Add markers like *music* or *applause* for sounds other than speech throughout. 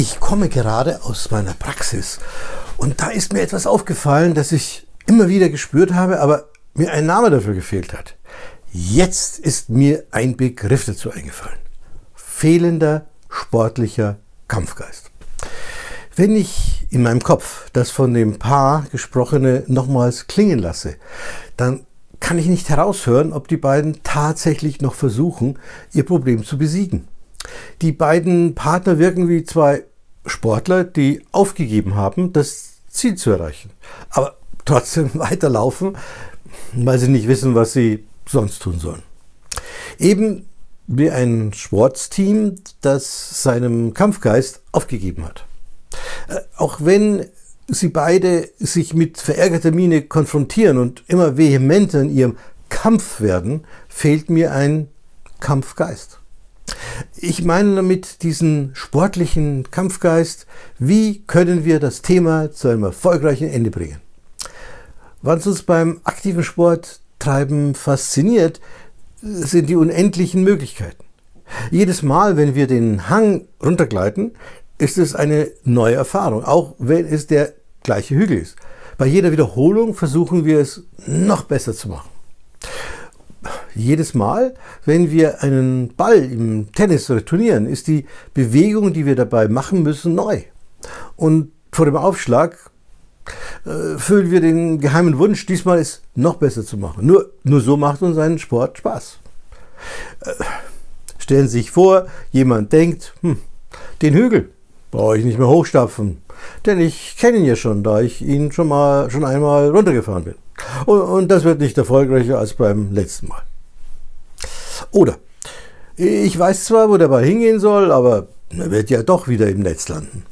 Ich komme gerade aus meiner Praxis und da ist mir etwas aufgefallen, das ich immer wieder gespürt habe, aber mir ein Name dafür gefehlt hat. Jetzt ist mir ein Begriff dazu eingefallen. Fehlender sportlicher Kampfgeist. Wenn ich in meinem Kopf das von dem Paar gesprochene nochmals klingen lasse, dann kann ich nicht heraushören, ob die beiden tatsächlich noch versuchen, ihr Problem zu besiegen. Die beiden Partner wirken wie zwei Sportler, die aufgegeben haben, das Ziel zu erreichen, aber trotzdem *laughs* weiterlaufen, weil sie nicht wissen, was sie sonst tun sollen. Eben wie ein Sportsteam, das seinem Kampfgeist aufgegeben hat. Äh, auch wenn sie beide sich mit verärgerter Miene konfrontieren und immer vehementer in ihrem Kampf werden, fehlt mir ein Kampfgeist. Ich meine damit diesen sportlichen Kampfgeist. Wie können wir das Thema zu einem erfolgreichen Ende bringen? Was uns beim aktiven Sporttreiben fasziniert, sind die unendlichen Möglichkeiten. Jedes Mal, wenn wir den Hang runtergleiten, ist es eine neue Erfahrung, auch wenn es der gleiche Hügel ist. Bei jeder Wiederholung versuchen wir es noch besser zu machen jedes Mal, wenn wir einen Ball im Tennis retournieren, ist die Bewegung, die wir dabei machen müssen, neu. Und vor dem Aufschlag äh, fühlen wir den geheimen Wunsch, diesmal es noch besser zu machen. Nur, nur so macht uns ein Sport Spaß. Äh, stellen Sie sich vor, jemand denkt, hm, den Hügel brauche ich nicht mehr hochstapfen, denn ich kenne ihn ja schon, da ich ihn schon, mal, schon einmal runtergefahren bin. Und, und das wird nicht erfolgreicher als beim letzten Mal. Oder ich weiß zwar, wo der Ball hingehen soll, aber er wird ja doch wieder im Netz landen.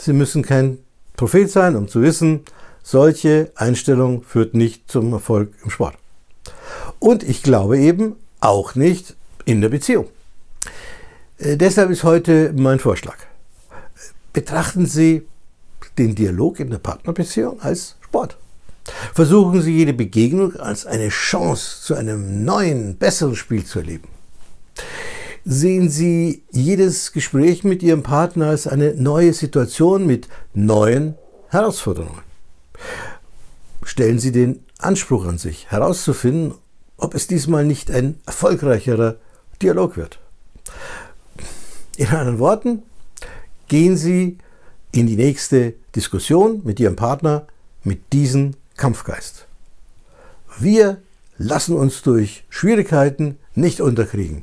Sie müssen kein Prophet sein, um zu wissen, solche Einstellung führt nicht zum Erfolg im Sport. Und ich glaube eben auch nicht in der Beziehung. Äh, deshalb ist heute mein Vorschlag. Betrachten Sie den Dialog in der Partnerbeziehung als Sport. Versuchen Sie jede Begegnung als eine Chance zu einem neuen, besseren Spiel zu erleben. Sehen Sie jedes Gespräch mit Ihrem Partner als eine neue Situation mit neuen Herausforderungen. Stellen Sie den Anspruch an sich, herauszufinden, ob es diesmal nicht ein erfolgreicherer Dialog wird. In anderen Worten, gehen Sie in die nächste Diskussion mit Ihrem Partner mit diesen Kampfgeist. Wir lassen uns durch Schwierigkeiten nicht unterkriegen.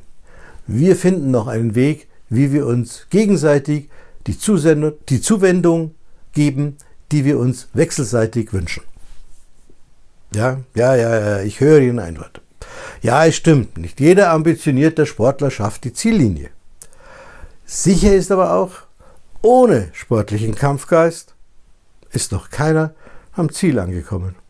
Wir finden noch einen Weg, wie wir uns gegenseitig die, Zusendung, die Zuwendung geben, die wir uns wechselseitig wünschen. Ja, ja, ja, ja, ich höre Ihren Einwand. Ja, es stimmt, nicht jeder ambitionierte Sportler schafft die Ziellinie. Sicher ist aber auch, ohne sportlichen Kampfgeist ist noch keiner am Ziel angekommen.